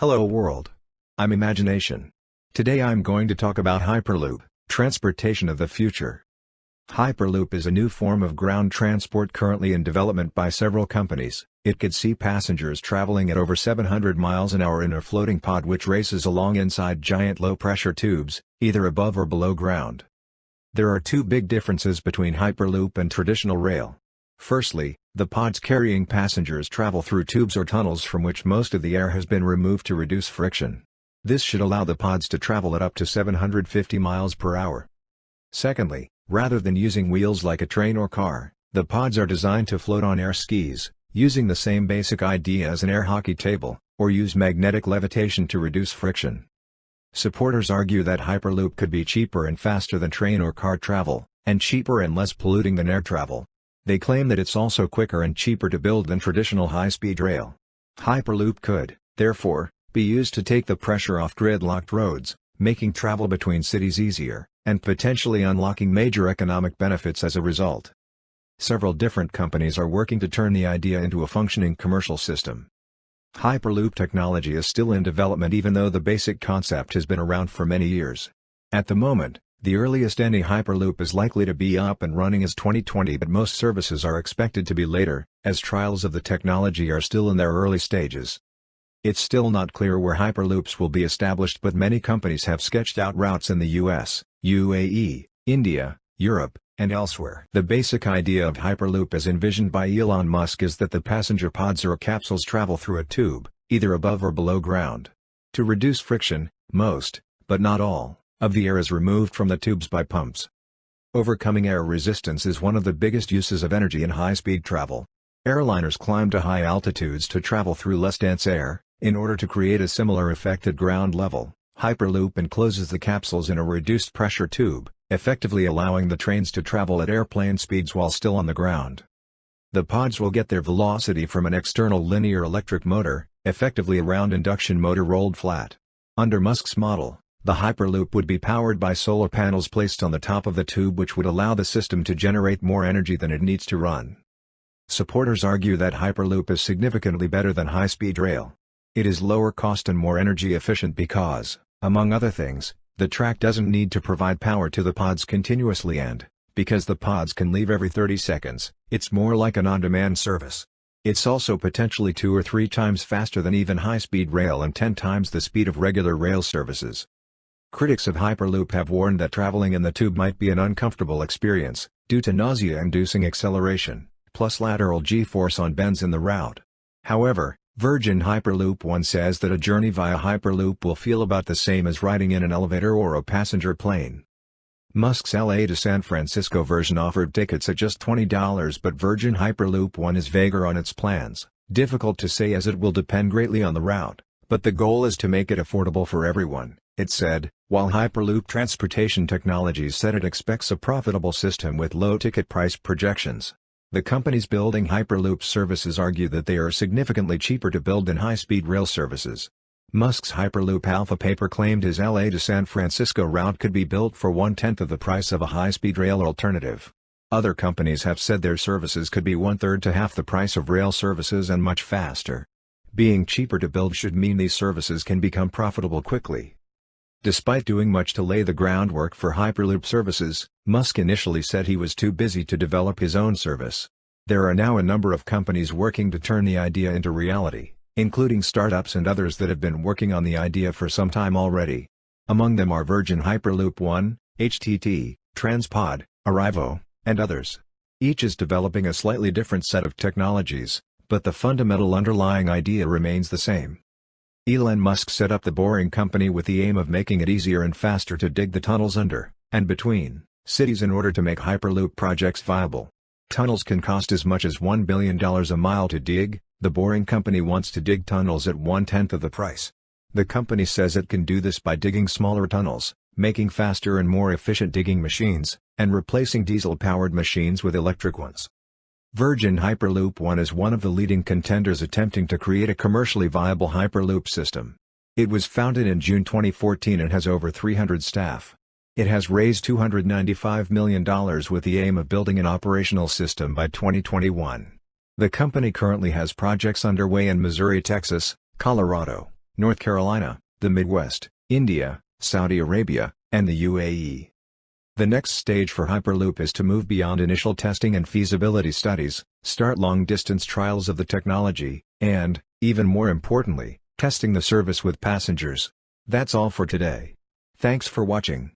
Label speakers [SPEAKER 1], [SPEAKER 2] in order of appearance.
[SPEAKER 1] Hello world. I'm Imagination. Today I'm going to talk about Hyperloop, transportation of the future. Hyperloop is a new form of ground transport currently in development by several companies. It could see passengers traveling at over 700 miles an hour in a floating pod which races along inside giant low-pressure tubes, either above or below ground. There are two big differences between Hyperloop and traditional rail. Firstly, the pods carrying passengers travel through tubes or tunnels from which most of the air has been removed to reduce friction. This should allow the pods to travel at up to 750 miles per hour. Secondly, rather than using wheels like a train or car, the pods are designed to float on air skis, using the same basic idea as an air hockey table, or use magnetic levitation to reduce friction. Supporters argue that Hyperloop could be cheaper and faster than train or car travel, and cheaper and less polluting than air travel. They claim that it's also quicker and cheaper to build than traditional high-speed rail. Hyperloop could, therefore, be used to take the pressure off gridlocked roads, making travel between cities easier, and potentially unlocking major economic benefits as a result. Several different companies are working to turn the idea into a functioning commercial system. Hyperloop technology is still in development even though the basic concept has been around for many years. At the moment, the earliest any Hyperloop is likely to be up and running is 2020 but most services are expected to be later, as trials of the technology are still in their early stages. It's still not clear where Hyperloops will be established but many companies have sketched out routes in the US, UAE, India, Europe, and elsewhere. The basic idea of Hyperloop as envisioned by Elon Musk is that the passenger pods or capsules travel through a tube, either above or below ground. To reduce friction, most, but not all, of the air is removed from the tubes by pumps. Overcoming air resistance is one of the biggest uses of energy in high-speed travel. Airliners climb to high altitudes to travel through less dense air, in order to create a similar effect at ground level. Hyperloop encloses the capsules in a reduced pressure tube, effectively allowing the trains to travel at airplane speeds while still on the ground. The pods will get their velocity from an external linear electric motor, effectively a round induction motor rolled flat. Under Musk's model, the Hyperloop would be powered by solar panels placed on the top of the tube which would allow the system to generate more energy than it needs to run. Supporters argue that Hyperloop is significantly better than high-speed rail. It is lower cost and more energy efficient because, among other things, the track doesn't need to provide power to the pods continuously and, because the pods can leave every 30 seconds, it's more like an on-demand service. It's also potentially two or three times faster than even high-speed rail and 10 times the speed of regular rail services. Critics of Hyperloop have warned that traveling in the tube might be an uncomfortable experience, due to nausea-inducing acceleration, plus lateral g-force on bends in the route. However, Virgin Hyperloop One says that a journey via Hyperloop will feel about the same as riding in an elevator or a passenger plane. Musk's LA to San Francisco version offered tickets at just $20 but Virgin Hyperloop One is vaguer on its plans, difficult to say as it will depend greatly on the route, but the goal is to make it affordable for everyone. It said, while Hyperloop Transportation Technologies said it expects a profitable system with low ticket price projections. The companies building Hyperloop services argue that they are significantly cheaper to build than high-speed rail services. Musk's Hyperloop Alpha paper claimed his LA to San Francisco route could be built for one-tenth of the price of a high-speed rail alternative. Other companies have said their services could be one-third to half the price of rail services and much faster. Being cheaper to build should mean these services can become profitable quickly. Despite doing much to lay the groundwork for Hyperloop services, Musk initially said he was too busy to develop his own service. There are now a number of companies working to turn the idea into reality, including startups and others that have been working on the idea for some time already. Among them are Virgin Hyperloop One, HTT, Transpod, Arrivo, and others. Each is developing a slightly different set of technologies, but the fundamental underlying idea remains the same. Elon Musk set up the Boring Company with the aim of making it easier and faster to dig the tunnels under, and between, cities in order to make Hyperloop projects viable. Tunnels can cost as much as $1 billion a mile to dig, the Boring Company wants to dig tunnels at one-tenth of the price. The company says it can do this by digging smaller tunnels, making faster and more efficient digging machines, and replacing diesel-powered machines with electric ones. Virgin Hyperloop One is one of the leading contenders attempting to create a commercially viable Hyperloop system. It was founded in June 2014 and has over 300 staff. It has raised $295 million with the aim of building an operational system by 2021. The company currently has projects underway in Missouri, Texas, Colorado, North Carolina, the Midwest, India, Saudi Arabia, and the UAE. The next stage for Hyperloop is to move beyond initial testing and feasibility studies, start long-distance trials of the technology, and, even more importantly, testing the service with passengers. That's all for today. Thanks for watching.